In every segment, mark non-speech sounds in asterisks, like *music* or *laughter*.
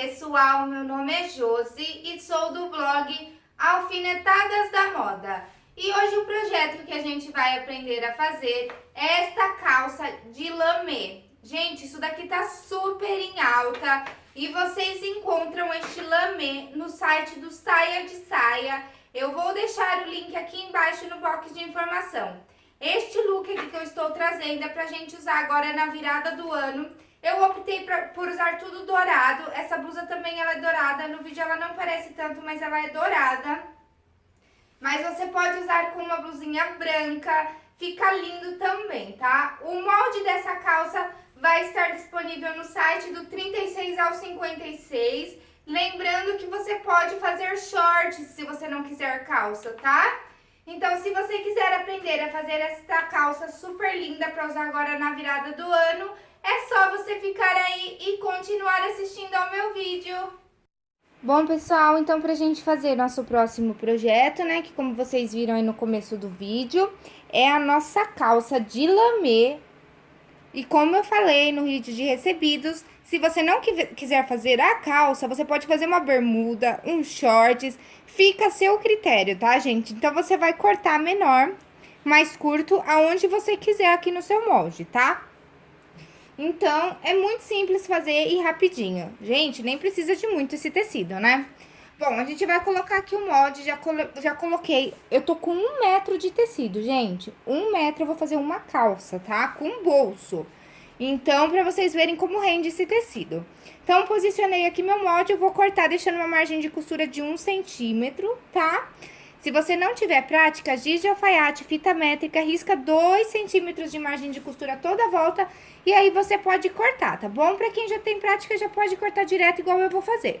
pessoal, meu nome é Josi e sou do blog Alfinetadas da Moda. E hoje o projeto que a gente vai aprender a fazer é esta calça de lamê. Gente, isso daqui tá super em alta e vocês encontram este lamê no site do Saia de Saia. Eu vou deixar o link aqui embaixo no box de informação. Este look aqui que eu estou trazendo é pra gente usar agora na virada do ano eu optei pra, por usar tudo dourado. Essa blusa também ela é dourada. No vídeo ela não parece tanto, mas ela é dourada. Mas você pode usar com uma blusinha branca. Fica lindo também, tá? O molde dessa calça vai estar disponível no site do 36 ao 56. Lembrando que você pode fazer shorts se você não quiser calça, tá? Então, se você quiser aprender a fazer esta calça super linda para usar agora na virada do ano, é só você ficar aí e continuar assistindo ao meu vídeo. Bom, pessoal, então pra gente fazer nosso próximo projeto, né, que como vocês viram aí no começo do vídeo, é a nossa calça de lamê. E como eu falei no vídeo de recebidos, se você não quiser fazer a calça, você pode fazer uma bermuda, um shorts, fica a seu critério, tá, gente? Então, você vai cortar menor, mais curto, aonde você quiser aqui no seu molde, tá? Então, é muito simples fazer e rapidinho. Gente, nem precisa de muito esse tecido, né? Bom, a gente vai colocar aqui o molde, já, colo já coloquei... Eu tô com um metro de tecido, gente. Um metro eu vou fazer uma calça, tá? Com bolso. Então, pra vocês verem como rende esse tecido. Então, posicionei aqui meu molde, eu vou cortar deixando uma margem de costura de um centímetro, tá? Tá? Se você não tiver prática, giz de alfaiate, fita métrica, risca 2 centímetros de margem de costura toda a volta e aí você pode cortar, tá bom? Pra quem já tem prática, já pode cortar direto igual eu vou fazer.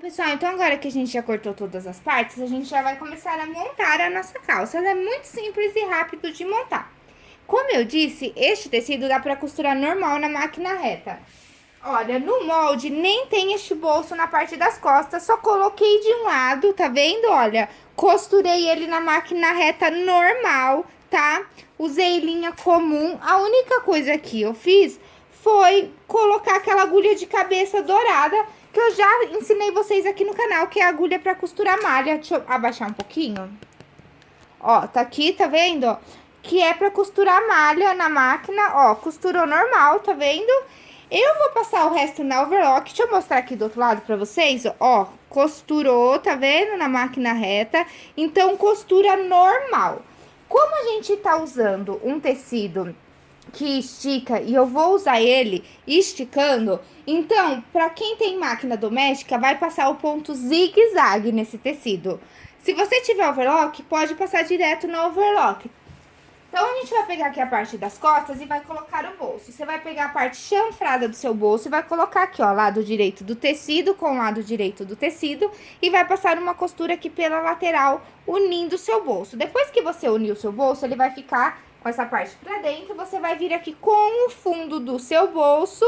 Pessoal, então agora que a gente já cortou todas as partes, a gente já vai começar a montar a nossa calça. Ela é muito simples e rápido de montar. Como eu disse, este tecido dá pra costurar normal na máquina reta. Olha, no molde nem tem este bolso na parte das costas, só coloquei de um lado, tá vendo? Olha, costurei ele na máquina reta normal, tá? Usei linha comum, a única coisa que eu fiz foi colocar aquela agulha de cabeça dourada que eu já ensinei vocês aqui no canal, que é a agulha pra costurar malha. Deixa eu abaixar um pouquinho. Ó, tá aqui, tá vendo? Que é pra costurar malha na máquina, ó, costurou normal, tá vendo? Eu vou passar o resto na overlock, deixa eu mostrar aqui do outro lado pra vocês, ó, costurou, tá vendo? Na máquina reta, então costura normal. Como a gente tá usando um tecido que estica e eu vou usar ele esticando, então, para quem tem máquina doméstica, vai passar o ponto zigue-zague nesse tecido. Se você tiver overlock, pode passar direto no overlock. Então, a gente vai pegar aqui a parte das costas e vai colocar o bolso. Você vai pegar a parte chanfrada do seu bolso e vai colocar aqui, ó, lado direito do tecido com o lado direito do tecido. E vai passar uma costura aqui pela lateral, unindo o seu bolso. Depois que você unir o seu bolso, ele vai ficar com essa parte pra dentro. Você vai vir aqui com o fundo do seu bolso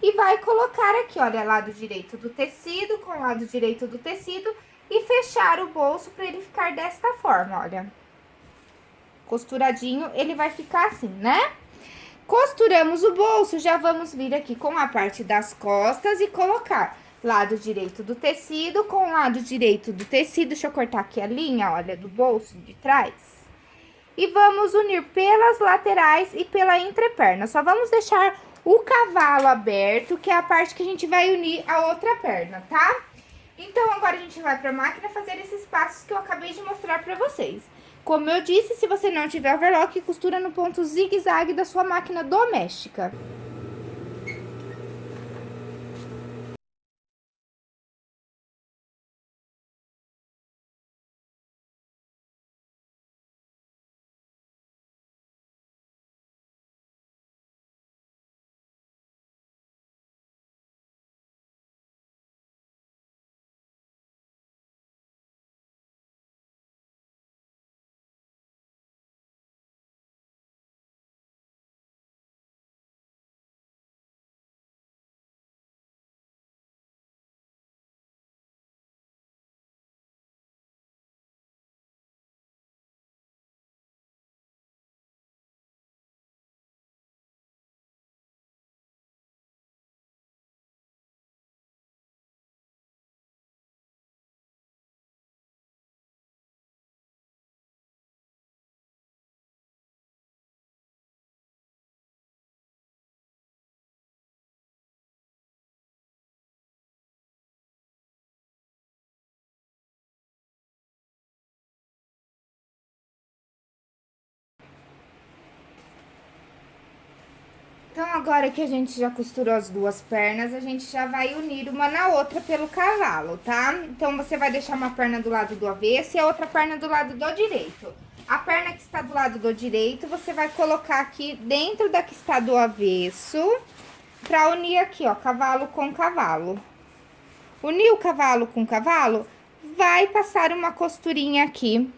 E vai colocar aqui, olha, lado direito do tecido com lado direito do tecido e fechar o bolso para ele ficar desta forma, olha. Costuradinho, ele vai ficar assim, né? Costuramos o bolso, já vamos vir aqui com a parte das costas e colocar lado direito do tecido com lado direito do tecido. Deixa eu cortar aqui a linha, olha, do bolso de trás. E vamos unir pelas laterais e pela entreperna. Só vamos deixar o cavalo aberto, que é a parte que a gente vai unir a outra perna, tá? Então, agora a gente vai pra máquina fazer esses passos que eu acabei de mostrar pra vocês. Como eu disse, se você não tiver overlock, costura no ponto zigue-zague da sua máquina doméstica. Então, agora que a gente já costurou as duas pernas, a gente já vai unir uma na outra pelo cavalo, tá? Então, você vai deixar uma perna do lado do avesso e a outra perna do lado do direito. A perna que está do lado do direito, você vai colocar aqui dentro da que está do avesso, pra unir aqui, ó, cavalo com cavalo. Unir o cavalo com cavalo, vai passar uma costurinha aqui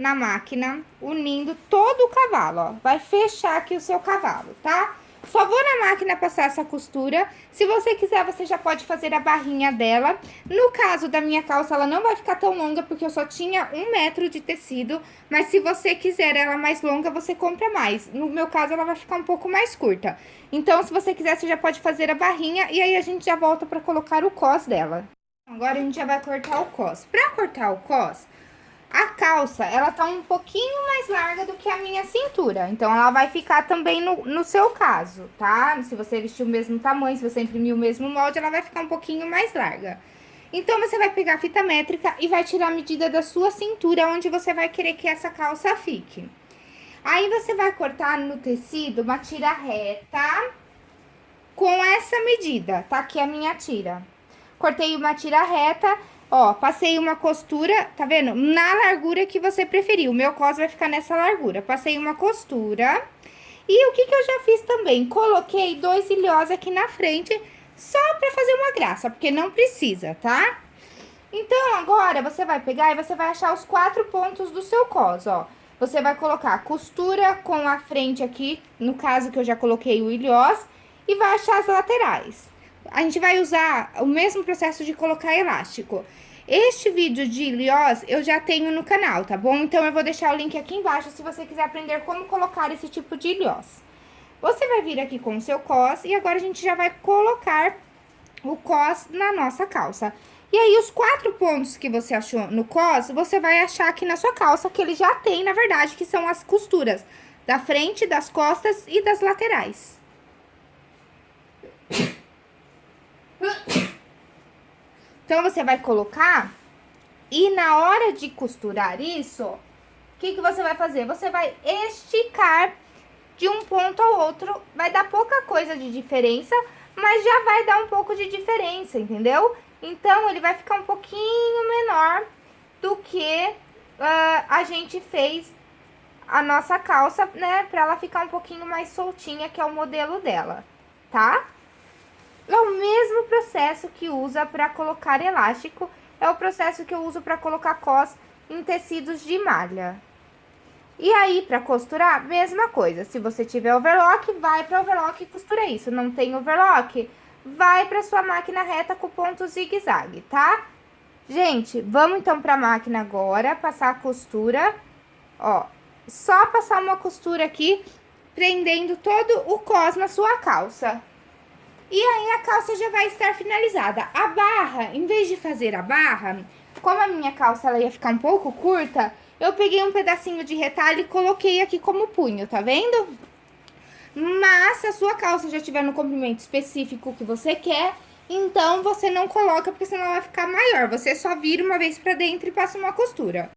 na máquina, unindo todo o cavalo, ó. Vai fechar aqui o seu cavalo, tá? Só vou na máquina passar essa costura. Se você quiser, você já pode fazer a barrinha dela. No caso da minha calça, ela não vai ficar tão longa, porque eu só tinha um metro de tecido. Mas se você quiser ela mais longa, você compra mais. No meu caso, ela vai ficar um pouco mais curta. Então, se você quiser, você já pode fazer a barrinha. E aí, a gente já volta pra colocar o cos dela. Agora, a gente já vai cortar o cos. Pra cortar o cos, a calça, ela tá um pouquinho mais larga do que a minha cintura. Então, ela vai ficar também no, no seu caso, tá? Se você vestir o mesmo tamanho, se você imprimir o mesmo molde, ela vai ficar um pouquinho mais larga. Então, você vai pegar a fita métrica e vai tirar a medida da sua cintura, onde você vai querer que essa calça fique. Aí, você vai cortar no tecido uma tira reta com essa medida, tá? Aqui a minha tira. Cortei uma tira reta Ó, passei uma costura, tá vendo? Na largura que você preferir. O meu cos vai ficar nessa largura. Passei uma costura. E o que que eu já fiz também? Coloquei dois ilhós aqui na frente, só pra fazer uma graça, porque não precisa, tá? Então, agora, você vai pegar e você vai achar os quatro pontos do seu cos, ó. Você vai colocar costura com a frente aqui, no caso que eu já coloquei o ilhós, e vai achar as laterais a gente vai usar o mesmo processo de colocar elástico. Este vídeo de ilhós eu já tenho no canal, tá bom? Então, eu vou deixar o link aqui embaixo se você quiser aprender como colocar esse tipo de ilhós. Você vai vir aqui com o seu cos e agora a gente já vai colocar o cos na nossa calça. E aí, os quatro pontos que você achou no cos, você vai achar aqui na sua calça, que ele já tem, na verdade, que são as costuras da frente, das costas e das laterais. *coughs* Então, você vai colocar e na hora de costurar isso, o que, que você vai fazer? Você vai esticar de um ponto ao outro, vai dar pouca coisa de diferença, mas já vai dar um pouco de diferença, entendeu? Então, ele vai ficar um pouquinho menor do que uh, a gente fez a nossa calça, né? Pra ela ficar um pouquinho mais soltinha, que é o modelo dela, tá? É o mesmo processo que usa para colocar elástico, é o processo que eu uso para colocar cos em tecidos de malha. E aí, pra costurar, mesma coisa. Se você tiver overlock, vai pra overlock e costura isso. Não tem overlock, vai pra sua máquina reta com ponto zigue-zague, tá? Gente, vamos então pra máquina agora, passar a costura, ó. Só passar uma costura aqui, prendendo todo o cos na sua calça. E aí, a calça já vai estar finalizada. A barra, em vez de fazer a barra, como a minha calça ela ia ficar um pouco curta, eu peguei um pedacinho de retalho e coloquei aqui como punho, tá vendo? Mas se a sua calça já tiver no comprimento específico que você quer, então você não coloca, porque senão ela vai ficar maior. Você só vira uma vez pra dentro e passa uma costura.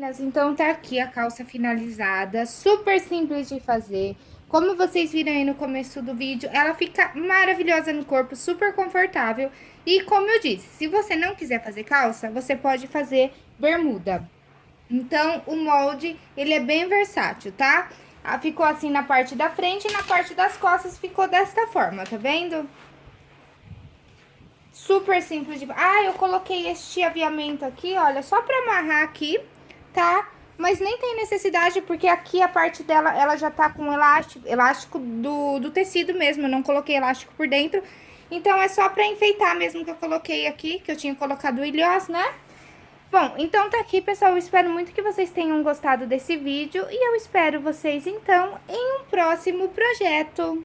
Meninas, então tá aqui a calça finalizada, super simples de fazer. Como vocês viram aí no começo do vídeo, ela fica maravilhosa no corpo, super confortável. E como eu disse, se você não quiser fazer calça, você pode fazer bermuda. Então, o molde, ele é bem versátil, tá? Ah, ficou assim na parte da frente e na parte das costas ficou desta forma, tá vendo? Super simples de... Ah, eu coloquei este aviamento aqui, olha, só pra amarrar aqui tá? Mas nem tem necessidade, porque aqui a parte dela, ela já tá com elástico, elástico do, do tecido mesmo, eu não coloquei elástico por dentro. Então, é só pra enfeitar mesmo que eu coloquei aqui, que eu tinha colocado o ilhós, né? Bom, então tá aqui, pessoal, eu espero muito que vocês tenham gostado desse vídeo e eu espero vocês, então, em um próximo projeto.